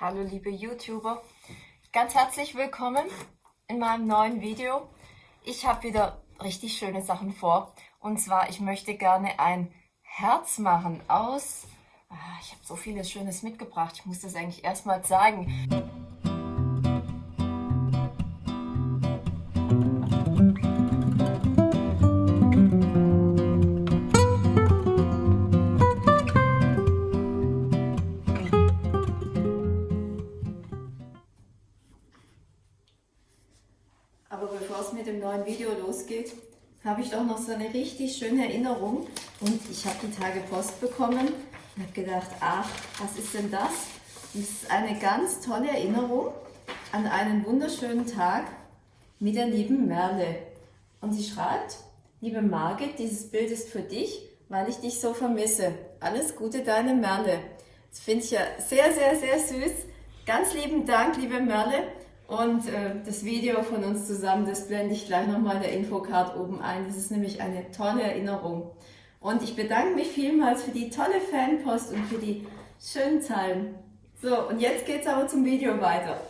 Hallo liebe YouTuber, ganz herzlich willkommen in meinem neuen Video. Ich habe wieder richtig schöne Sachen vor und zwar ich möchte gerne ein Herz machen aus, ah, ich habe so vieles Schönes mitgebracht, ich muss das eigentlich erstmal zeigen. Losgeht, habe ich doch noch so eine richtig schöne Erinnerung. Und ich habe die Tage Post bekommen und habe gedacht, ach, was ist denn das? Das ist eine ganz tolle Erinnerung an einen wunderschönen Tag mit der lieben Merle. Und sie schreibt, liebe Margit, dieses Bild ist für dich, weil ich dich so vermisse. Alles Gute, deine Merle. Das finde ich ja sehr, sehr, sehr süß. Ganz lieben Dank, liebe Merle. Und äh, das Video von uns zusammen, das blende ich gleich nochmal in der Infocard oben ein. Das ist nämlich eine tolle Erinnerung. Und ich bedanke mich vielmals für die tolle Fanpost und für die schönen Zeilen. So, und jetzt geht es aber zum Video weiter.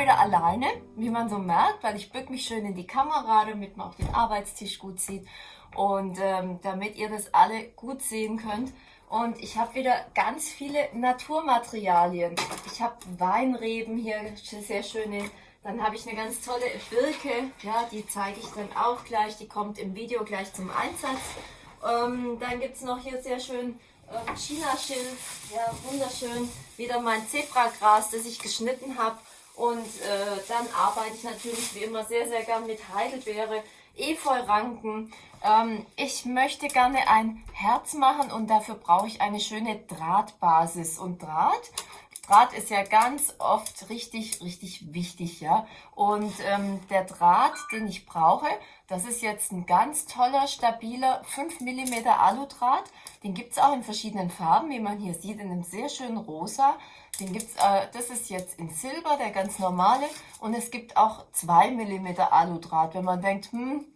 Wieder alleine, wie man so merkt, weil ich bück mich schön in die Kamera, damit man auch den Arbeitstisch gut sieht und ähm, damit ihr das alle gut sehen könnt. Und ich habe wieder ganz viele Naturmaterialien. Ich habe Weinreben hier, sehr schöne. Dann habe ich eine ganz tolle Birke, ja, die zeige ich dann auch gleich. Die kommt im Video gleich zum Einsatz. Ähm, dann gibt es noch hier sehr schön ähm, China-Schilf, ja, wunderschön. Wieder mein Zebragras, das ich geschnitten habe. Und äh, dann arbeite ich natürlich wie immer sehr, sehr gern mit Heidelbeere, Efeuranken. Ähm, ich möchte gerne ein Herz machen und dafür brauche ich eine schöne Drahtbasis. Und Draht, Draht ist ja ganz oft richtig, richtig wichtig, ja. Und ähm, der Draht, den ich brauche, das ist jetzt ein ganz toller, stabiler 5 mm Aludraht. Den gibt es auch in verschiedenen Farben, wie man hier sieht, in einem sehr schönen Rosa. Den gibt's, äh, das ist jetzt in Silber, der ganz normale. Und es gibt auch 2 mm Aludraht. Wenn man denkt, hm,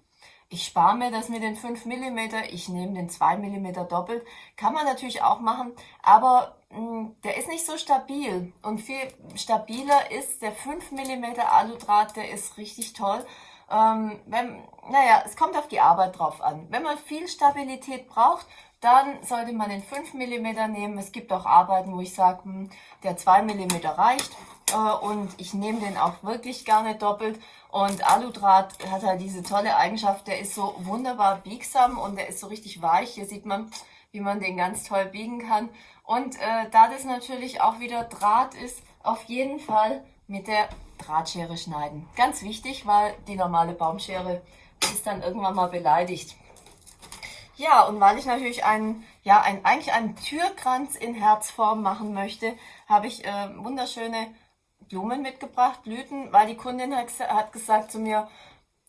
ich spare mir das mit den 5 mm, ich nehme den 2 mm doppelt. Kann man natürlich auch machen, aber mh, hm, der ist nicht so stabil. Und viel stabiler ist der 5 mm Aludraht, der ist richtig toll. Ähm, wenn, naja, es kommt auf die Arbeit drauf an. Wenn man viel Stabilität braucht, dann sollte man den 5 mm nehmen. Es gibt auch Arbeiten, wo ich sage, hm, der 2 mm reicht. Äh, und ich nehme den auch wirklich gerne doppelt. Und Aludraht hat halt diese tolle Eigenschaft, der ist so wunderbar biegsam und der ist so richtig weich. Hier sieht man, wie man den ganz toll biegen kann. Und äh, da das natürlich auch wieder Draht ist, auf jeden Fall mit der Drahtschere schneiden. Ganz wichtig, weil die normale Baumschere ist dann irgendwann mal beleidigt. Ja, und weil ich natürlich einen, ja, ein, eigentlich einen Türkranz in Herzform machen möchte, habe ich äh, wunderschöne Blumen mitgebracht, Blüten, weil die Kundin hat, hat gesagt zu mir,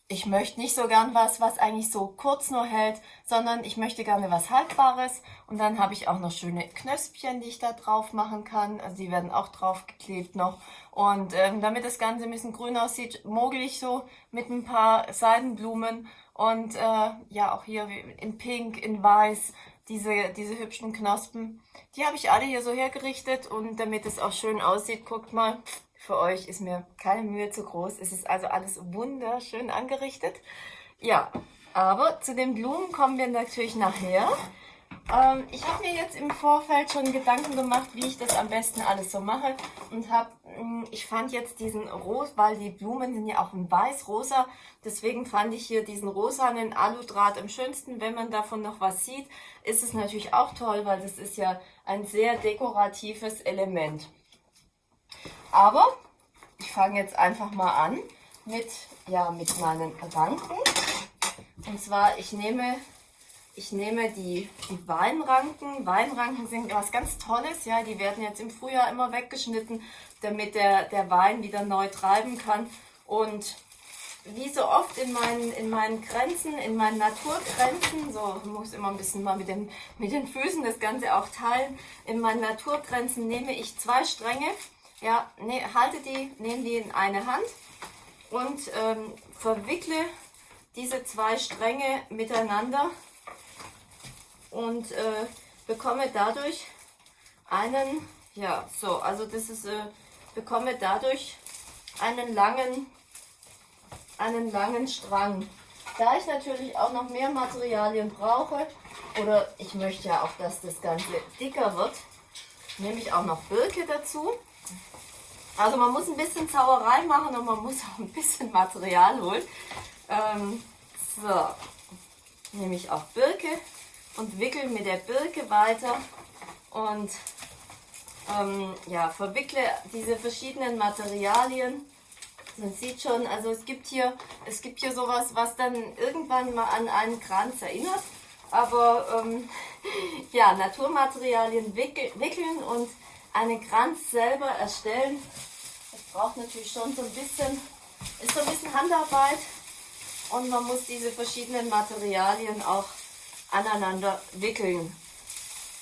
ich möchte nicht so gern was, was eigentlich so kurz nur hält, sondern ich möchte gerne was Haltbares. Und dann habe ich auch noch schöne Knöspchen, die ich da drauf machen kann. Also die werden auch drauf geklebt noch. Und ähm, damit das Ganze ein bisschen grün aussieht, mogel ich so mit ein paar Seidenblumen und äh, ja, auch hier in Pink, in Weiß, diese, diese hübschen Knospen. Die habe ich alle hier so hergerichtet und damit es auch schön aussieht, guckt mal, für euch ist mir keine Mühe zu groß. Es ist also alles wunderschön angerichtet. Ja, aber zu den Blumen kommen wir natürlich nachher. Ähm, ich habe mir jetzt im Vorfeld schon Gedanken gemacht, wie ich das am besten alles so mache und habe, hm, ich fand jetzt diesen Rot, weil die Blumen sind ja auch in weiß-rosa, deswegen fand ich hier diesen rosanen Aludraht am schönsten. Wenn man davon noch was sieht, ist es natürlich auch toll, weil das ist ja ein sehr dekoratives Element. Aber ich fange jetzt einfach mal an mit, ja, mit meinen Ranken. Und zwar, ich nehme ich nehme die, die Weinranken. Weinranken sind was ganz Tolles. Ja, die werden jetzt im Frühjahr immer weggeschnitten, damit der, der Wein wieder neu treiben kann. Und wie so oft in meinen, in meinen Grenzen, in meinen Naturgrenzen, so muss immer ein bisschen mal mit den, mit den Füßen das Ganze auch teilen, in meinen Naturgrenzen nehme ich zwei Stränge, ja, ne, halte die, nehme die in eine Hand und ähm, verwickle diese zwei Stränge miteinander und äh, bekomme dadurch einen, ja, so, also das ist, äh, bekomme dadurch einen langen, einen langen Strang. Da ich natürlich auch noch mehr Materialien brauche, oder ich möchte ja auch, dass das Ganze dicker wird, nehme ich auch noch Birke dazu. Also man muss ein bisschen Zauerei machen und man muss auch ein bisschen Material holen. Ähm, so, nehme ich auch Birke und wickel mit der Birke weiter und ähm, ja, verwickle diese verschiedenen Materialien. Man sieht schon, also es gibt hier, es gibt hier sowas, was dann irgendwann mal an einen Kranz erinnert. Aber ähm, ja, Naturmaterialien wickel, wickeln und einen Kranz selber erstellen, das braucht natürlich schon so ein bisschen, ist so ein bisschen Handarbeit und man muss diese verschiedenen Materialien auch aneinander wickeln.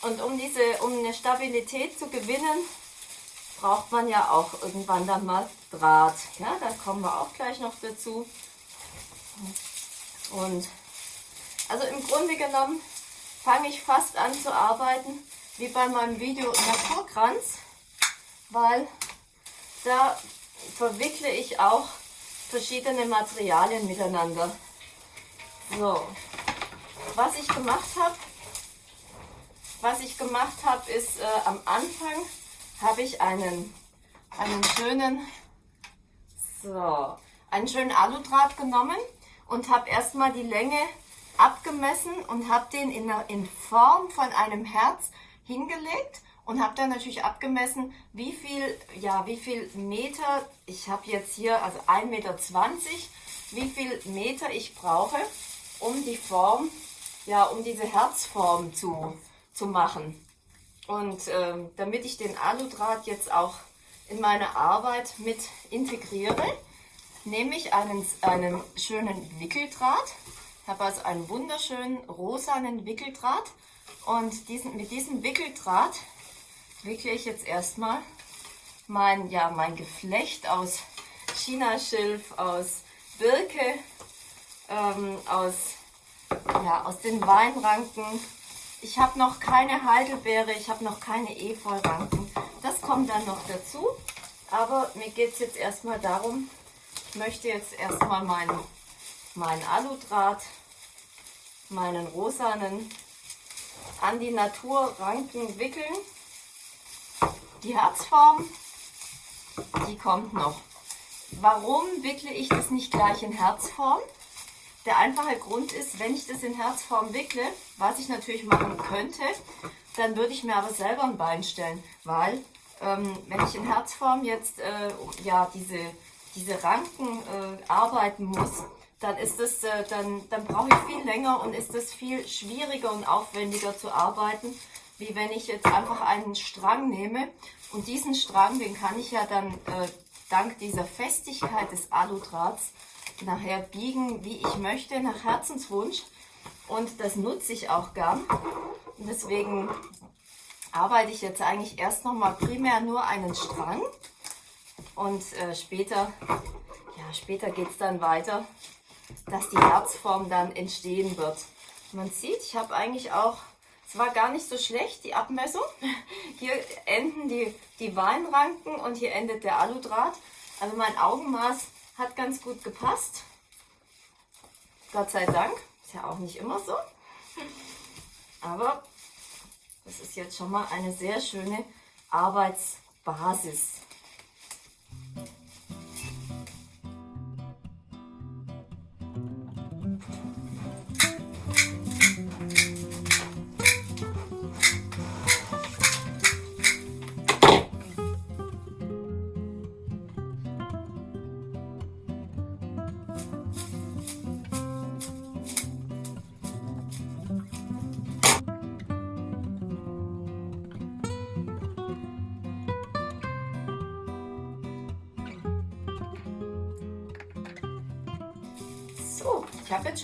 Und um, diese, um eine Stabilität zu gewinnen, braucht man ja auch irgendwann dann mal Draht. Ja, da kommen wir auch gleich noch dazu. Und also im Grunde genommen fange ich fast an zu arbeiten wie bei meinem Video Naturkranz, weil da verwickle ich auch verschiedene Materialien miteinander. So, was ich gemacht habe, was ich gemacht habe, ist äh, am Anfang habe ich einen, einen schönen, so, einen schönen Aludraht genommen und habe erstmal die Länge abgemessen und habe den in, in Form von einem Herz hingelegt und habe dann natürlich abgemessen, wie viel, ja, wie viel Meter, ich habe jetzt hier also 1,20 Meter, wie viel Meter ich brauche, um die Form, ja, um diese Herzform zu, zu machen. Und ähm, damit ich den Aludraht jetzt auch in meine Arbeit mit integriere, nehme ich einen, einen schönen Wickeldraht. Ich habe also einen wunderschönen rosanen Wickeldraht und diesen, mit diesem Wickeldraht wickle ich jetzt erstmal mein, ja, mein Geflecht aus Chinaschilf, aus Birke, ähm, aus, ja, aus den Weinranken. Ich habe noch keine Heidelbeere, ich habe noch keine Efeuranken. Das kommt dann noch dazu. Aber mir geht es jetzt erstmal darum, ich möchte jetzt erstmal meinen, meinen Aludraht, meinen rosanen an die Naturranken wickeln. Die Herzform, die kommt noch. Warum wickle ich das nicht gleich in Herzform? Der einfache Grund ist, wenn ich das in Herzform wickle, was ich natürlich machen könnte, dann würde ich mir aber selber ein Bein stellen, weil ähm, wenn ich in Herzform jetzt äh, ja, diese, diese Ranken äh, arbeiten muss, dann ist es, äh, dann, dann brauche ich viel länger und ist es viel schwieriger und aufwendiger zu arbeiten, wie wenn ich jetzt einfach einen Strang nehme und diesen Strang, den kann ich ja dann äh, dank dieser Festigkeit des Aludrahts nachher biegen, wie ich möchte, nach Herzenswunsch. Und das nutze ich auch gern. Und deswegen arbeite ich jetzt eigentlich erst noch mal primär nur einen Strang. Und äh, später, ja, später geht es dann weiter, dass die Herzform dann entstehen wird. Man sieht, ich habe eigentlich auch es war gar nicht so schlecht, die Abmessung. Hier enden die, die Weinranken und hier endet der Aludraht. Also mein Augenmaß hat ganz gut gepasst. Gott sei Dank. Ist ja auch nicht immer so. Aber das ist jetzt schon mal eine sehr schöne Arbeitsbasis.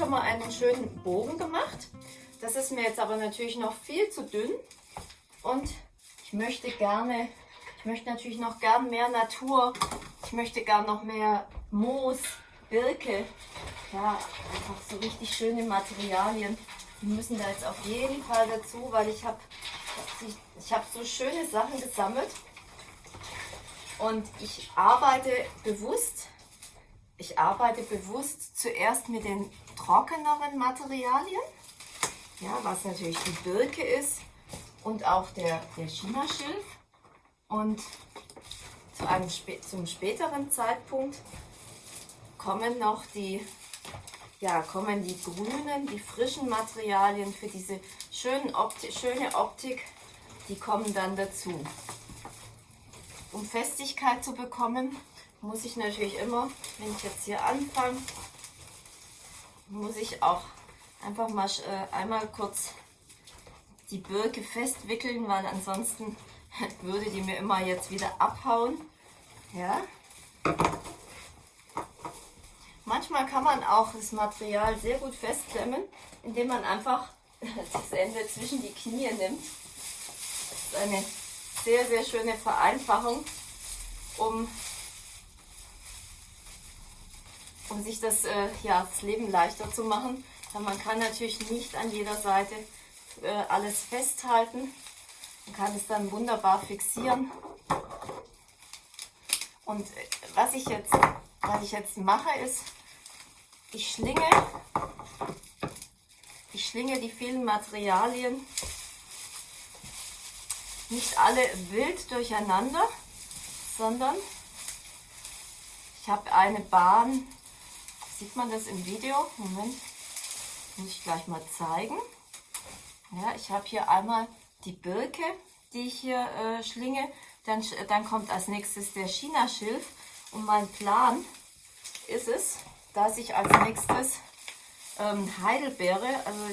Ich habe jetzt schon mal einen schönen Bogen gemacht. Das ist mir jetzt aber natürlich noch viel zu dünn. Und ich möchte gerne, ich möchte natürlich noch gern mehr Natur. Ich möchte gern noch mehr Moos, Birke, ja, einfach so richtig schöne Materialien. Die müssen da jetzt auf jeden Fall dazu, weil ich habe ich hab so schöne Sachen gesammelt. Und ich arbeite bewusst, ich arbeite bewusst zuerst mit den trockeneren Materialien, ja, was natürlich die Birke ist und auch der, der Chinaschilf. Und zu einem zum späteren Zeitpunkt kommen noch die, ja, kommen die grünen, die frischen Materialien für diese schönen Opti schöne Optik, die kommen dann dazu. Um Festigkeit zu bekommen, muss ich natürlich immer, wenn ich jetzt hier anfange, muss ich auch einfach mal äh, einmal kurz die Birke festwickeln, weil ansonsten würde die mir immer jetzt wieder abhauen. Ja. Manchmal kann man auch das Material sehr gut festklemmen, indem man einfach das Ende zwischen die Knie nimmt. Das ist eine sehr, sehr schöne Vereinfachung, um, um sich das, äh, ja, das Leben leichter zu machen. Aber man kann natürlich nicht an jeder Seite äh, alles festhalten. Man kann es dann wunderbar fixieren. Und äh, was ich jetzt, was ich jetzt mache, ist, ich schlinge, ich schlinge die vielen Materialien nicht alle wild durcheinander, sondern ich habe eine Bahn, sieht man das im Video? Moment, muss ich gleich mal zeigen. Ja, ich habe hier einmal die Birke, die ich hier äh, schlinge, dann, dann kommt als nächstes der China-Schilf und mein Plan ist es, dass ich als nächstes ähm, Heidelbeere, also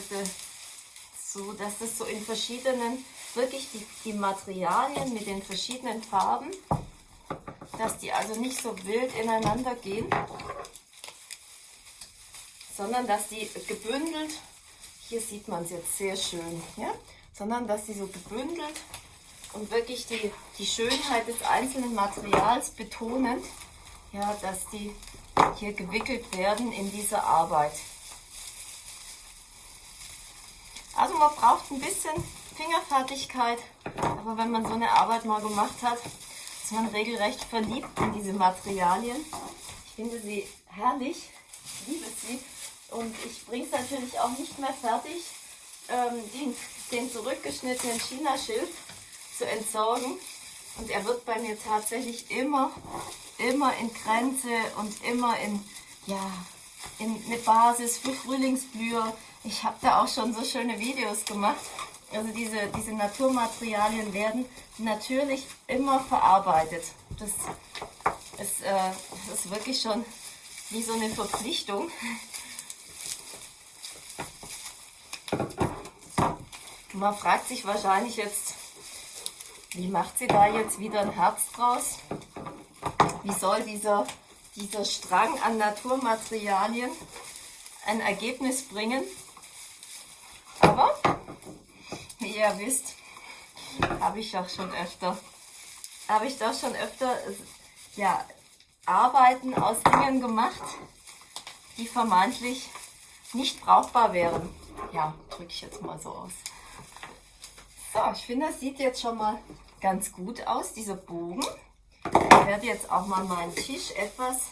so, dass das so in verschiedenen, wirklich die, die Materialien mit den verschiedenen Farben, dass die also nicht so wild ineinander gehen, sondern dass die gebündelt, hier sieht man es jetzt sehr schön, ja? sondern dass die so gebündelt und wirklich die, die Schönheit des einzelnen Materials betonen, ja, dass die hier gewickelt werden in dieser Arbeit. Also man braucht ein bisschen Fingerfertigkeit, aber wenn man so eine Arbeit mal gemacht hat, ist man regelrecht verliebt in diese Materialien. Ich finde sie herrlich, ich liebe sie und ich bringe es natürlich auch nicht mehr fertig, ähm, den, den zurückgeschnittenen China-Schilf zu entsorgen. Und er wird bei mir tatsächlich immer, immer in Grenze und immer in, ja, in eine Basis für Frühlingsblüher. Ich habe da auch schon so schöne Videos gemacht. Also diese, diese Naturmaterialien werden natürlich immer verarbeitet. Das ist, äh, das ist wirklich schon wie so eine Verpflichtung. Man fragt sich wahrscheinlich jetzt, wie macht sie da jetzt wieder ein Herz draus? Wie soll dieser, dieser Strang an Naturmaterialien ein Ergebnis bringen? Aber, wie ihr wisst, habe ich doch schon öfter, habe ich doch schon öfter, ja, Arbeiten aus Dingen gemacht, die vermeintlich nicht brauchbar wären. Ja, drücke ich jetzt mal so aus. So, ich finde, das sieht jetzt schon mal ganz gut aus, dieser Bogen. Ich werde jetzt auch mal meinen Tisch etwas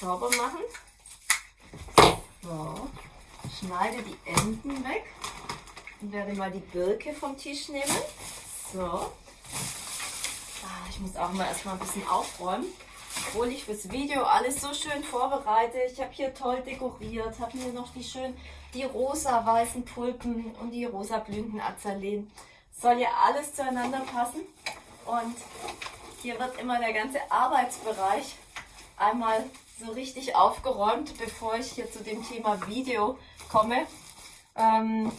sauber machen. So, schneide die Enden weg und werde mal die Birke vom Tisch nehmen. So, ah, ich muss auch mal erstmal ein bisschen aufräumen obwohl ich fürs Video alles so schön vorbereite. Ich habe hier toll dekoriert, habe mir noch die schön die rosa-weißen Tulpen und die rosa blühenden Azaleen soll ja alles zueinander passen. Und hier wird immer der ganze Arbeitsbereich einmal so richtig aufgeräumt, bevor ich hier zu dem Thema Video komme. Ähm,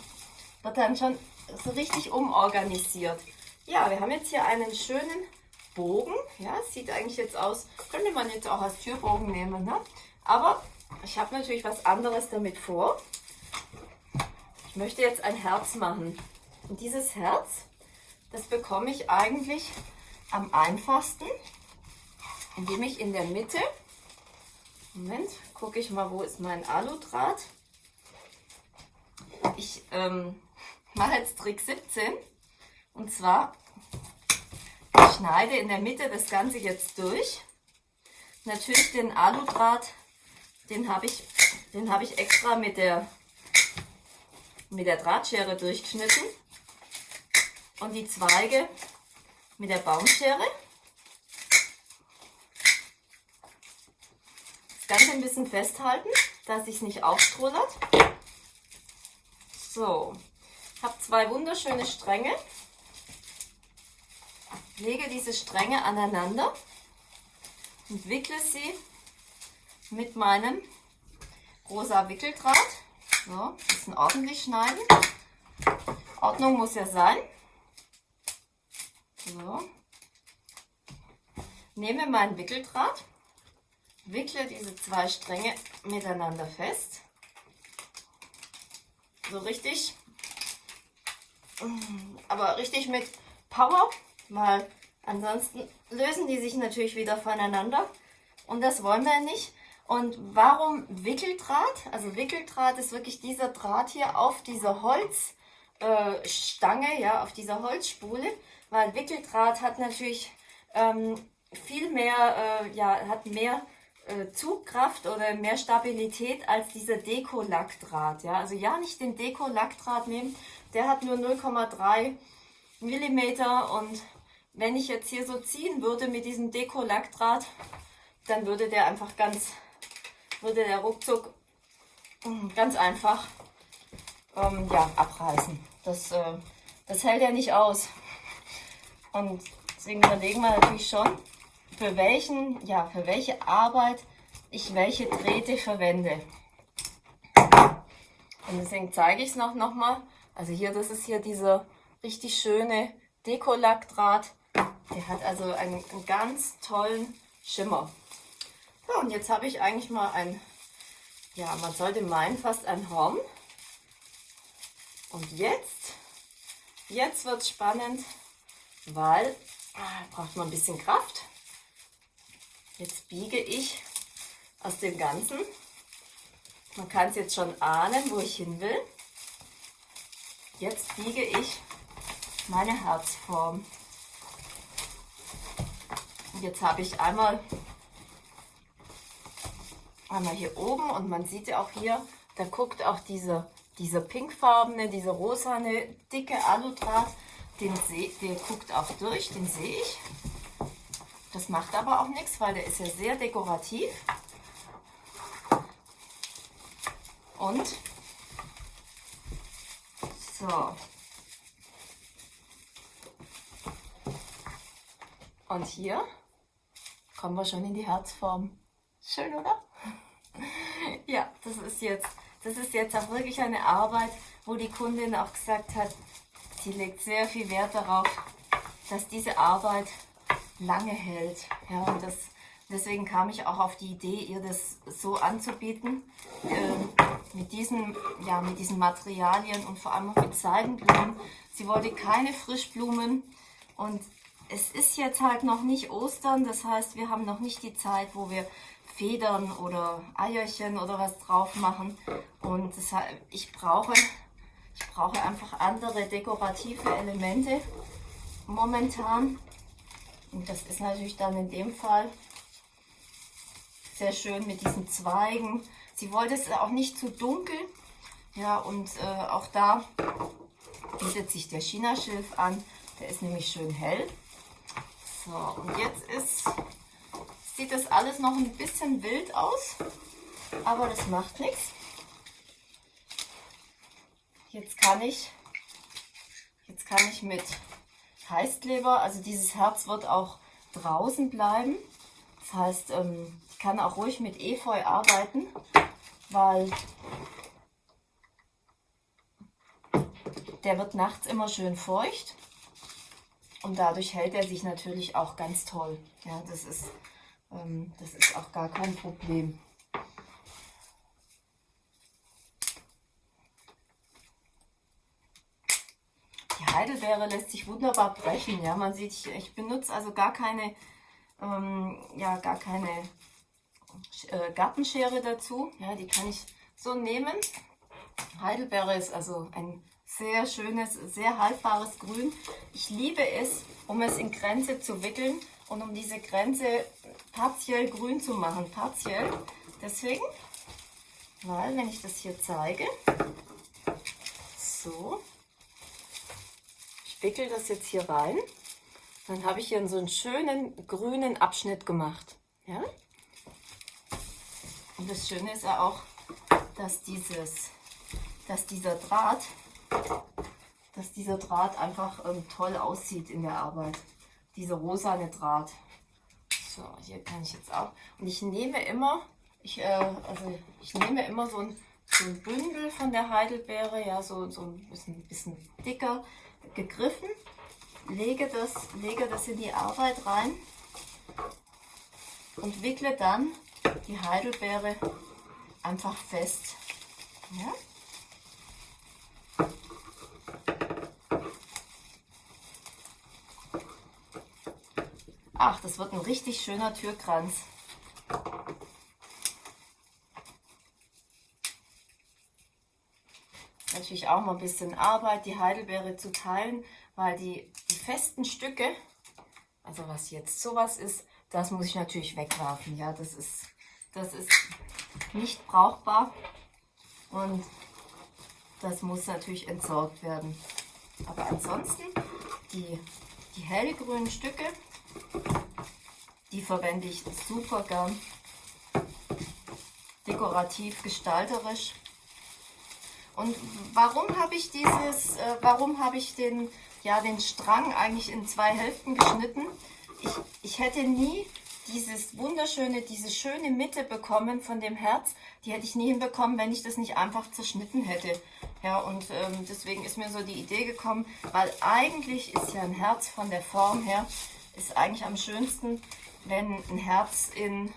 wird dann schon so richtig umorganisiert. Ja, wir haben jetzt hier einen schönen Bogen. Ja, sieht eigentlich jetzt aus, könnte man jetzt auch als Türbogen nehmen. Ne? Aber ich habe natürlich was anderes damit vor. Ich möchte jetzt ein Herz machen. Und dieses Herz, das bekomme ich eigentlich am einfachsten, indem ich in der Mitte Moment, gucke ich mal, wo ist mein Aludraht. Ich ähm, mache jetzt Trick 17. Und zwar, schneide in der Mitte das Ganze jetzt durch. Natürlich den Aludraht, den habe ich, den habe ich extra mit der, mit der Drahtschere durchgeschnitten. Und die Zweige mit der Baumschere. Das Ganze ein bisschen festhalten, dass es nicht aufstrullert. So, habe zwei wunderschöne Stränge. Lege diese Stränge aneinander und wickle sie mit meinem rosa Wickeldraht. So, bisschen ordentlich schneiden. Ordnung muss ja sein. So. Nehme meinen Wickeldraht, wickle diese zwei Stränge miteinander fest. So richtig, aber richtig mit Power, weil ansonsten lösen die sich natürlich wieder voneinander und das wollen wir nicht. Und warum Wickeldraht? Also Wickeldraht ist wirklich dieser Draht hier auf dieser Holzstange, äh, ja, auf dieser Holzspule weil Wickeldraht hat natürlich ähm, viel mehr, äh, ja, hat mehr äh, Zugkraft oder mehr Stabilität als dieser Deko-Lackdraht. Ja? Also ja, nicht den Deko-Lackdraht nehmen, der hat nur 0,3 mm und wenn ich jetzt hier so ziehen würde mit diesem Deko-Lackdraht, dann würde der einfach ganz, würde der ruckzuck mm, ganz einfach ähm, ja, abreißen. Das, äh, das hält ja nicht aus. Und deswegen überlegen wir natürlich schon, für welchen, ja, für welche Arbeit ich welche Drähte verwende. Und deswegen zeige ich es noch, noch mal. Also hier, das ist hier dieser richtig schöne Dekolackdraht. Der hat also einen, einen ganz tollen Schimmer. Ja, und jetzt habe ich eigentlich mal ein, ja, man sollte meinen, fast ein Horn. Und jetzt, jetzt wird es spannend weil ah, braucht man ein bisschen Kraft. Jetzt biege ich aus dem Ganzen. Man kann es jetzt schon ahnen, wo ich hin will. Jetzt biege ich meine Herzform. Jetzt habe ich einmal, einmal hier oben und man sieht ja auch hier, da guckt auch diese, dieser pinkfarbene, dieser rosane, dicke Aludraht den seh, der guckt auch durch, den sehe ich. Das macht aber auch nichts, weil der ist ja sehr dekorativ. Und so. Und hier kommen wir schon in die Herzform. Schön, oder? ja, das ist jetzt, das ist jetzt auch wirklich eine Arbeit, wo die Kundin auch gesagt hat, Sie legt sehr viel Wert darauf, dass diese Arbeit lange hält. Ja, und das, deswegen kam ich auch auf die Idee, ihr das so anzubieten, äh, mit, diesen, ja, mit diesen Materialien und vor allem auch mit Seidenblumen. Sie wollte keine Frischblumen und es ist jetzt halt noch nicht Ostern, das heißt, wir haben noch nicht die Zeit, wo wir Federn oder Eierchen oder was drauf machen. Und deshalb, ich brauche ich brauche einfach andere dekorative Elemente momentan. Und das ist natürlich dann in dem Fall sehr schön mit diesen Zweigen. Sie wollte es auch nicht zu dunkel. Ja, und äh, auch da bietet sich der China-Schilf an. Der ist nämlich schön hell. So, und jetzt ist, sieht das alles noch ein bisschen wild aus, aber das macht nichts. Jetzt kann ich, jetzt kann ich mit Heißkleber, also dieses Herz wird auch draußen bleiben. Das heißt, ähm, ich kann auch ruhig mit Efeu arbeiten, weil der wird nachts immer schön feucht und dadurch hält er sich natürlich auch ganz toll. Ja, das ist, ähm, das ist auch gar kein Problem. Heidelbeere lässt sich wunderbar brechen. Ja, man sieht, ich, ich benutze also gar keine, ähm, ja, gar keine äh, Gartenschere dazu. Ja, die kann ich so nehmen. Heidelbeere ist also ein sehr schönes, sehr haltbares Grün. Ich liebe es, um es in Grenze zu wickeln und um diese Grenze partiell grün zu machen. Partiell. Deswegen, weil wenn ich das hier zeige, so, ich wickel das jetzt hier rein, dann habe ich hier so einen schönen grünen Abschnitt gemacht. Ja? Und das Schöne ist ja auch, dass, dieses, dass dieser Draht, dass dieser Draht einfach ähm, toll aussieht in der Arbeit. Dieser rosane Draht. So, hier kann ich jetzt auch. Und ich nehme immer, ich, äh, also ich nehme immer so ein, so ein Bündel von der Heidelbeere, ja, so, so ein bisschen, bisschen dicker gegriffen, lege das, lege das in die Arbeit rein und wickle dann die Heidelbeere einfach fest. Ja? Ach, das wird ein richtig schöner Türkranz. Natürlich auch mal ein bisschen Arbeit, die Heidelbeere zu teilen, weil die, die festen Stücke, also was jetzt sowas ist, das muss ich natürlich wegwerfen. Ja, das ist, das ist nicht brauchbar und das muss natürlich entsorgt werden. Aber ansonsten, die, die hellgrünen Stücke, die verwende ich super gern. Dekorativ, gestalterisch. Und warum habe ich dieses, äh, warum habe ich den, ja, den Strang eigentlich in zwei Hälften geschnitten? Ich, ich hätte nie dieses wunderschöne, diese schöne Mitte bekommen von dem Herz, die hätte ich nie hinbekommen, wenn ich das nicht einfach zerschnitten hätte. Ja, und ähm, deswegen ist mir so die Idee gekommen, weil eigentlich ist ja ein Herz von der Form her, ist eigentlich am schönsten, wenn ein Herz in,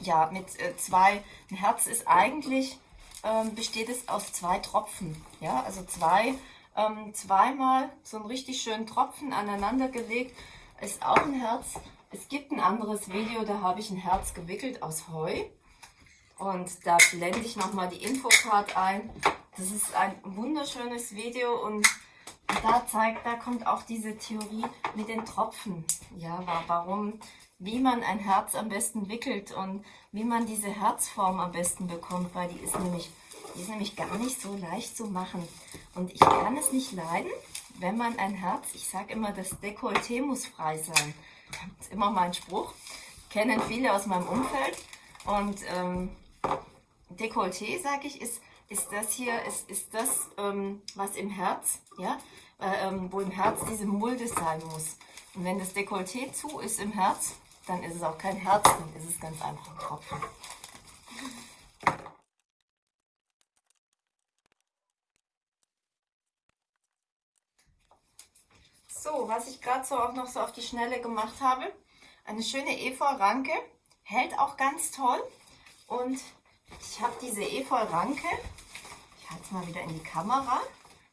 ja, mit äh, zwei, ein Herz ist eigentlich, ähm, besteht es aus zwei Tropfen. Ja, also zwei, ähm, zweimal so einen richtig schönen Tropfen aneinander gelegt, ist auch ein Herz. Es gibt ein anderes Video, da habe ich ein Herz gewickelt aus Heu. Und da blende ich nochmal die Infocard ein. Das ist ein wunderschönes Video und da zeigt, da kommt auch diese Theorie mit den Tropfen. Ja, warum, wie man ein Herz am besten wickelt und wie man diese Herzform am besten bekommt, weil die ist nämlich, die ist nämlich gar nicht so leicht zu machen. Und ich kann es nicht leiden, wenn man ein Herz, ich sage immer, das Dekolleté muss frei sein. Das ist immer mein Spruch. Kennen viele aus meinem Umfeld. Und ähm, Dekolleté, sage ich, ist, ist das hier, ist, ist das, ähm, was im Herz, ja, äh, ähm, wo im Herz diese Mulde sein muss. Und wenn das Dekolleté zu ist im Herz, dann ist es auch kein Herz, dann ist es ganz einfach ein Tropfen. So, was ich gerade so auch noch so auf die Schnelle gemacht habe, eine schöne Efeu-Ranke, hält auch ganz toll. Und ich habe diese Efeu-Ranke, ich halte es mal wieder in die Kamera.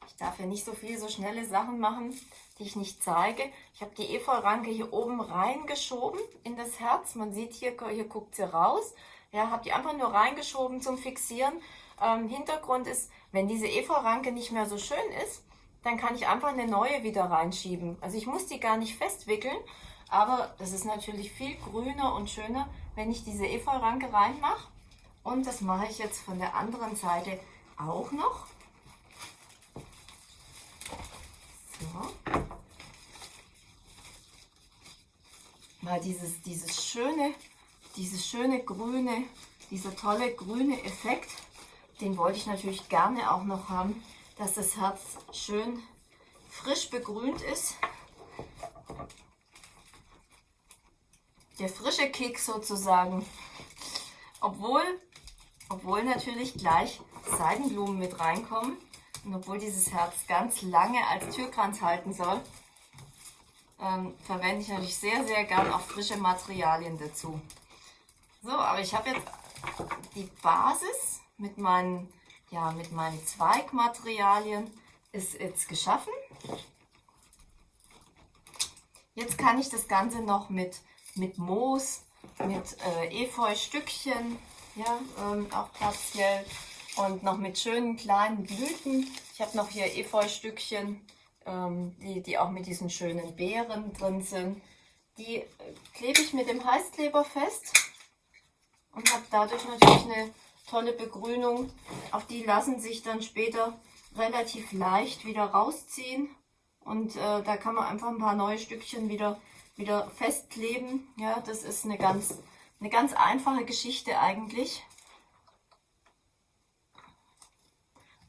Ich darf ja nicht so viel, so schnelle Sachen machen, die ich nicht zeige. Ich habe die Efeu-Ranke hier oben reingeschoben in das Herz. Man sieht hier, hier guckt sie raus. Ja, habe die einfach nur reingeschoben zum Fixieren. Ähm, Hintergrund ist, wenn diese Efeu-Ranke nicht mehr so schön ist, dann kann ich einfach eine neue wieder reinschieben. Also ich muss die gar nicht festwickeln, aber das ist natürlich viel grüner und schöner, wenn ich diese Efeu-Ranke reinmache. Und das mache ich jetzt von der anderen Seite auch noch. So. Weil dieses, dieses schöne, dieses schöne grüne, dieser tolle grüne Effekt, den wollte ich natürlich gerne auch noch haben dass das Herz schön frisch begrünt ist. Der frische Kick sozusagen. Obwohl, obwohl natürlich gleich Seidenblumen mit reinkommen. Und obwohl dieses Herz ganz lange als Türkranz halten soll, ähm, verwende ich natürlich sehr, sehr gern auch frische Materialien dazu. So, aber ich habe jetzt die Basis mit meinen ja, mit meinen Zweigmaterialien ist jetzt geschaffen. Jetzt kann ich das Ganze noch mit, mit Moos mit äh, Efeu-Stückchen, ja, ähm, auch partiell und noch mit schönen kleinen Blüten. Ich habe noch hier Efeu-Stückchen, ähm, die, die auch mit diesen schönen Beeren drin sind. Die äh, klebe ich mit dem Heißkleber fest und habe dadurch natürlich eine tolle Begrünung. Auch die lassen sich dann später relativ leicht wieder rausziehen und äh, da kann man einfach ein paar neue Stückchen wieder, wieder festkleben. Ja, das ist eine ganz, eine ganz einfache Geschichte eigentlich.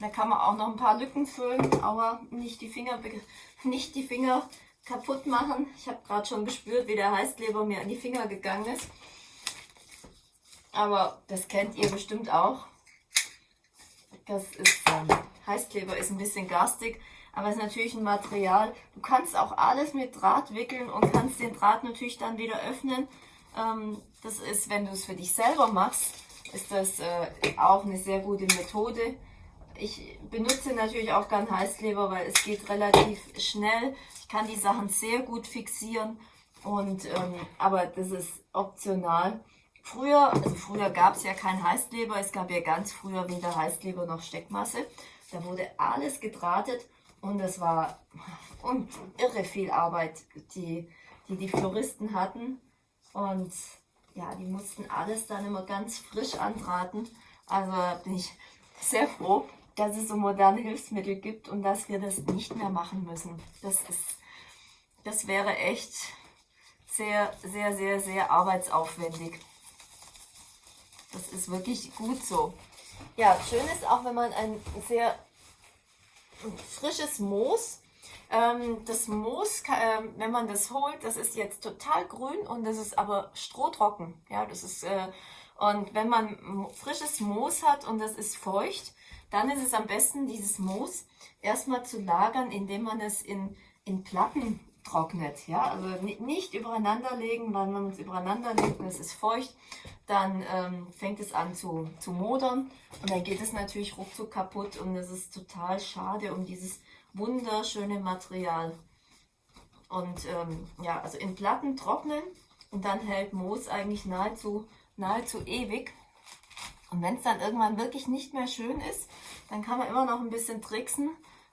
Da kann man auch noch ein paar Lücken füllen, aber nicht die Finger, nicht die Finger kaputt machen. Ich habe gerade schon gespürt, wie der Heißkleber mir an die Finger gegangen ist. Aber das kennt ihr bestimmt auch. Das ist, ähm, Heißkleber ist ein bisschen garstig, aber es ist natürlich ein Material. Du kannst auch alles mit Draht wickeln und kannst den Draht natürlich dann wieder öffnen. Ähm, das ist, wenn du es für dich selber machst, ist das äh, auch eine sehr gute Methode. Ich benutze natürlich auch gern Heißkleber, weil es geht relativ schnell. Ich kann die Sachen sehr gut fixieren, und, ähm, aber das ist optional. Früher, also früher gab es ja kein Heißkleber, es gab ja ganz früher weder Heißkleber noch Steckmasse. Da wurde alles gedrahtet und es war und irre viel Arbeit, die, die die Floristen hatten. Und ja, die mussten alles dann immer ganz frisch andrahten. Also bin ich sehr froh, dass es so moderne Hilfsmittel gibt und dass wir das nicht mehr machen müssen. Das ist, das wäre echt sehr, sehr, sehr, sehr arbeitsaufwendig. Das ist wirklich gut so. Ja, schön ist auch, wenn man ein sehr frisches Moos ähm, das Moos, äh, wenn man das holt, das ist jetzt total grün und das ist aber strohtrocken. Ja, das ist, äh, und wenn man frisches Moos hat und das ist feucht, dann ist es am besten, dieses Moos erstmal zu lagern, indem man es in, in Platten trocknet. Ja? Also nicht übereinander legen, weil man es übereinander legt und es ist feucht, dann ähm, fängt es an zu, zu modern und dann geht es natürlich ruckzuck kaputt und es ist total schade um dieses wunderschöne Material. Und ähm, ja, also in Platten trocknen und dann hält Moos eigentlich nahezu, nahezu ewig. Und wenn es dann irgendwann wirklich nicht mehr schön ist, dann kann man immer noch ein bisschen tricksen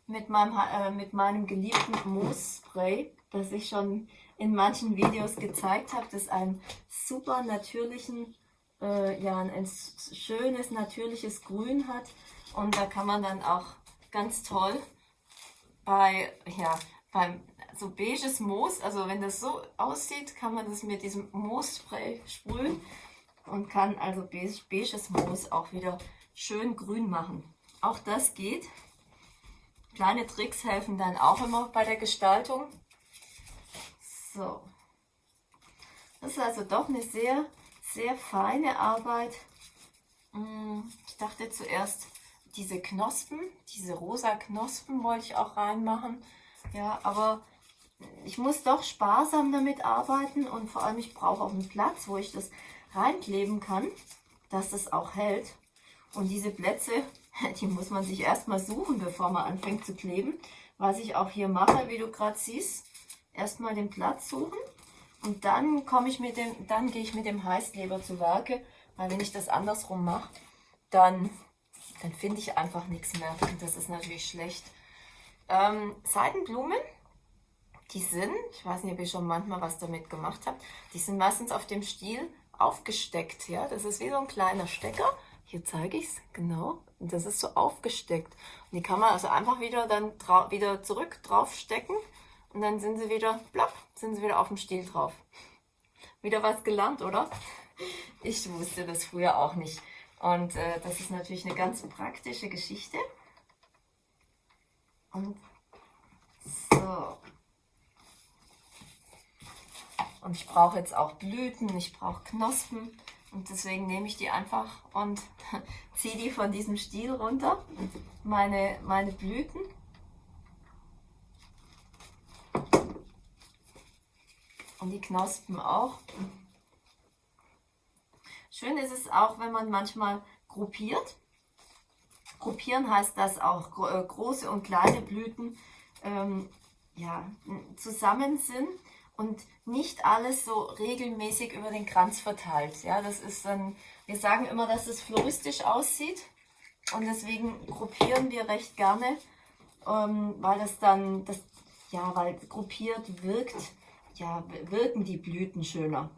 mit meinem, äh, mit meinem geliebten Moosspray, das ich schon in manchen Videos gezeigt habe, das einen super natürlichen, äh, ja, ein, schönes natürliches Grün hat. Und da kann man dann auch ganz toll bei, ja, beim so beiges Moos, also wenn das so aussieht, kann man das mit diesem Moosspray sprühen und kann also beiges Moos auch wieder schön grün machen. Auch das geht. Kleine Tricks helfen dann auch immer bei der Gestaltung. So. Das ist also doch eine sehr, sehr feine Arbeit. Hm, ich dachte zuerst, diese Knospen, diese rosa Knospen wollte ich auch reinmachen. Ja, aber ich muss doch sparsam damit arbeiten und vor allem ich brauche auch einen Platz, wo ich das reinkleben kann, dass das auch hält. Und diese Plätze, die muss man sich erstmal suchen, bevor man anfängt zu kleben. Was ich auch hier mache, wie du gerade siehst, erstmal den Platz suchen und dann komme ich mit dem, dann gehe ich mit dem Heißkleber zu Werke, weil wenn ich das andersrum mache, dann, dann finde ich einfach nichts mehr und das ist natürlich schlecht. Ähm, Seidenblumen, die sind, ich weiß nicht, ob ihr schon manchmal was damit gemacht habt, die sind meistens auf dem Stiel aufgesteckt. Ja, Das ist wie so ein kleiner Stecker. Hier zeige ich es, genau. Und das ist so aufgesteckt. Und die kann man also einfach wieder dann wieder zurück draufstecken. Und dann sind sie wieder, plopp, sind sie wieder auf dem Stiel drauf. Wieder was gelernt, oder? Ich wusste das früher auch nicht. Und äh, das ist natürlich eine ganz praktische Geschichte. Und so. Und ich brauche jetzt auch Blüten, ich brauche Knospen. Und deswegen nehme ich die einfach und ziehe die von diesem Stiel runter, meine, meine Blüten. Und die Knospen auch. Schön ist es auch, wenn man manchmal gruppiert. Gruppieren heißt, dass auch äh, große und kleine Blüten ähm, ja, zusammen sind und nicht alles so regelmäßig über den Kranz verteilt. Ja, das ist dann, wir sagen immer, dass es floristisch aussieht und deswegen gruppieren wir recht gerne, ähm, weil das dann, das, ja, weil gruppiert wirkt, ja, wirken die Blüten schöner.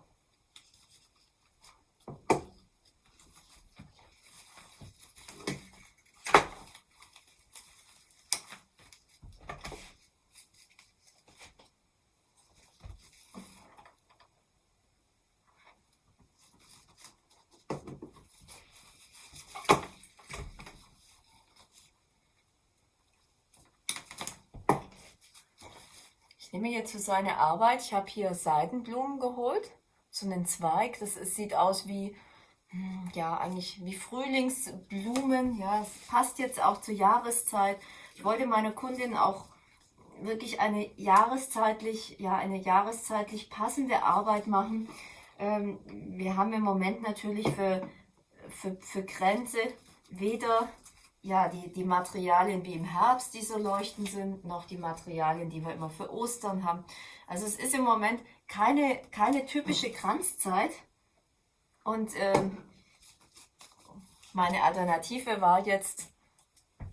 Ich nehme jetzt für so eine Arbeit, ich habe hier Seidenblumen geholt, so einen Zweig. Das ist, sieht aus wie, hm, ja, eigentlich wie Frühlingsblumen. Ja, es passt jetzt auch zur Jahreszeit. Ich wollte meiner Kundin auch wirklich eine jahreszeitlich, ja, eine jahreszeitlich passende Arbeit machen. Ähm, wir haben im Moment natürlich für, für, für Grenze weder ja, die, die Materialien wie im Herbst, die so leuchtend sind, noch die Materialien, die wir immer für Ostern haben. Also es ist im Moment keine, keine typische Kranzzeit. Und ähm, meine Alternative war jetzt,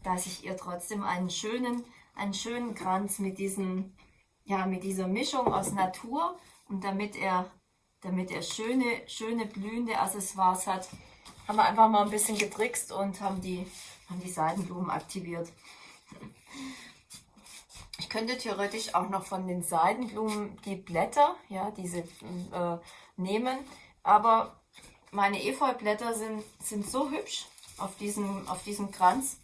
dass ich ihr trotzdem einen schönen, einen schönen Kranz mit, diesen, ja, mit dieser Mischung aus Natur und damit er, damit er schöne, schöne blühende Accessoires hat, haben wir einfach mal ein bisschen getrickst und haben die haben die Seidenblumen aktiviert. Ich könnte theoretisch auch noch von den Seidenblumen die Blätter, ja, diese äh, nehmen, aber meine Efeublätter sind, sind so hübsch auf diesem, auf diesem Kranz,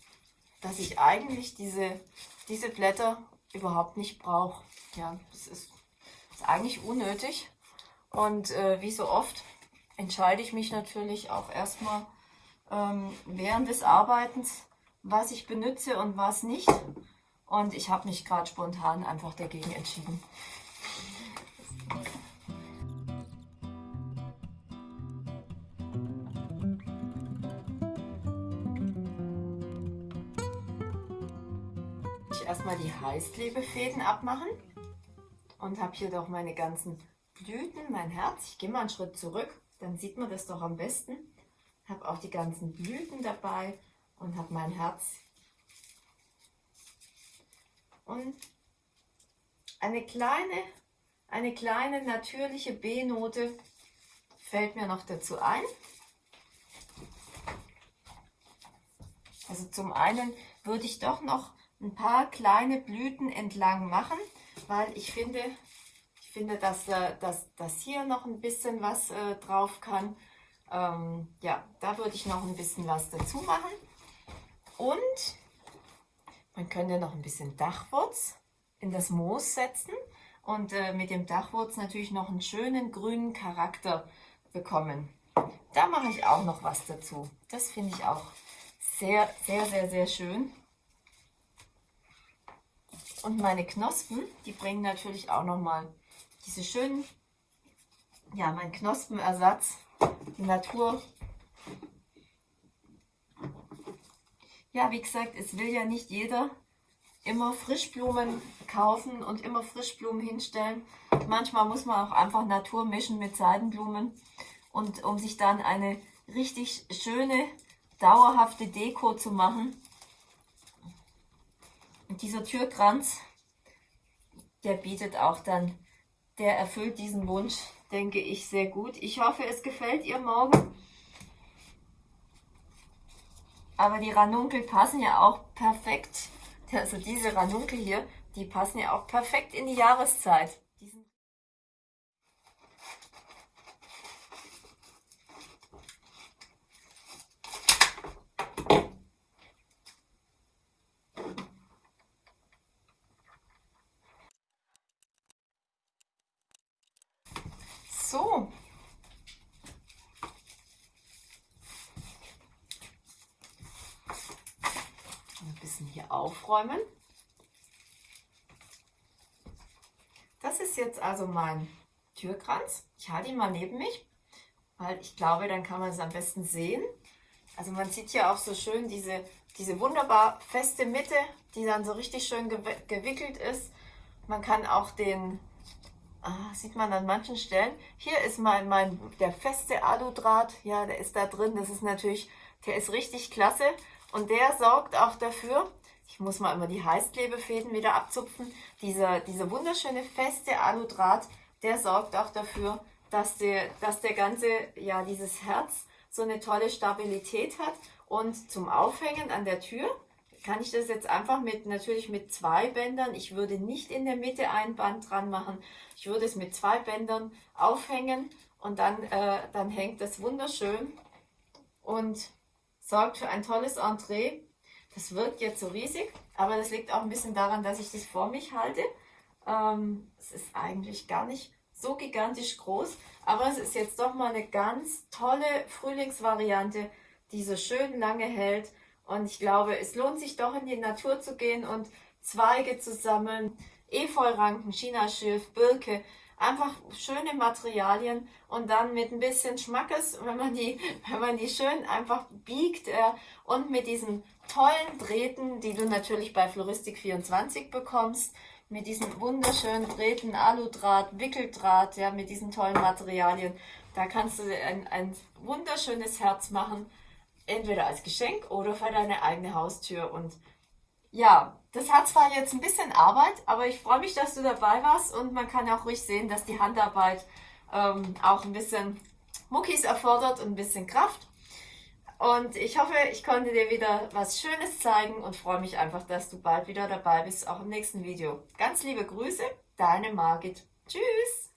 dass ich eigentlich diese, diese Blätter überhaupt nicht brauche. Ja, das ist, ist eigentlich unnötig. Und äh, wie so oft entscheide ich mich natürlich auch erstmal ähm, während des Arbeitens, was ich benutze und was nicht. Und ich habe mich gerade spontan einfach dagegen entschieden. Ich erstmal die Heißklebefäden abmachen und habe hier doch meine ganzen Blüten, mein Herz. Ich gehe mal einen Schritt zurück, dann sieht man das doch am besten habe auch die ganzen Blüten dabei und habe mein Herz. Und eine kleine, eine kleine natürliche B-Note fällt mir noch dazu ein. Also zum einen würde ich doch noch ein paar kleine Blüten entlang machen, weil ich finde, finde, dass, äh, dass, dass hier noch ein bisschen was äh, drauf kann. Ähm, ja, da würde ich noch ein bisschen was dazu machen. Und man könnte noch ein bisschen Dachwurz in das Moos setzen und äh, mit dem Dachwurz natürlich noch einen schönen grünen Charakter bekommen. Da mache ich auch noch was dazu. Das finde ich auch sehr, sehr, sehr, sehr schön. Und meine Knospen, die bringen natürlich auch nochmal diese schönen, ja, mein Knospenersatz die Natur. Ja, wie gesagt, es will ja nicht jeder immer Frischblumen kaufen und immer Frischblumen hinstellen. Manchmal muss man auch einfach Natur mischen mit Seidenblumen und um sich dann eine richtig schöne, dauerhafte Deko zu machen. Und dieser Türkranz, der bietet auch dann, der erfüllt diesen Wunsch, denke ich, sehr gut. Ich hoffe, es gefällt ihr morgen. Aber die Ranunkel passen ja auch perfekt. Also diese Ranunkel hier, die passen ja auch perfekt in die Jahreszeit. So. Ein bisschen hier aufräumen. Das ist jetzt also mein Türkranz. Ich halte ihn mal neben mich, weil ich glaube, dann kann man es am besten sehen. Also man sieht hier auch so schön diese, diese wunderbar feste Mitte, die dann so richtig schön gewickelt ist. Man kann auch den ah, sieht man an manchen Stellen. Hier ist mein, mein, der feste Aludraht, ja, der ist da drin. Das ist natürlich, der ist richtig klasse. Und der sorgt auch dafür, ich muss mal immer die Heißklebefäden wieder abzupfen, dieser, dieser wunderschöne feste Aludraht, der sorgt auch dafür, dass der, dass der ganze, ja, dieses Herz so eine tolle Stabilität hat. Und zum Aufhängen an der Tür kann ich das jetzt einfach mit, natürlich mit zwei Bändern, ich würde nicht in der Mitte ein Band dran machen, ich würde es mit zwei Bändern aufhängen und dann, äh, dann hängt das wunderschön und sorgt für ein tolles Entree. Das wirkt jetzt so riesig, aber das liegt auch ein bisschen daran, dass ich das vor mich halte. Ähm, es ist eigentlich gar nicht so gigantisch groß, aber es ist jetzt doch mal eine ganz tolle Frühlingsvariante, die so schön lange hält. Und ich glaube, es lohnt sich doch in die Natur zu gehen und Zweige zu sammeln, Efeuranken, Chinaschilf, Birke, einfach schöne Materialien und dann mit ein bisschen Schmackes, wenn man die, wenn man die schön einfach biegt äh, und mit diesen tollen Drähten, die du natürlich bei Floristik 24 bekommst, mit diesen wunderschönen Drähten, Aludraht, Wickeldraht, ja, mit diesen tollen Materialien. Da kannst du ein, ein wunderschönes Herz machen, entweder als Geschenk oder für deine eigene Haustür. Und ja, das hat zwar jetzt ein bisschen Arbeit, aber ich freue mich, dass du dabei warst und man kann auch ruhig sehen, dass die Handarbeit ähm, auch ein bisschen Muckis erfordert und ein bisschen Kraft. Und ich hoffe, ich konnte dir wieder was Schönes zeigen und freue mich einfach, dass du bald wieder dabei bist, auch im nächsten Video. Ganz liebe Grüße, deine Margit. Tschüss!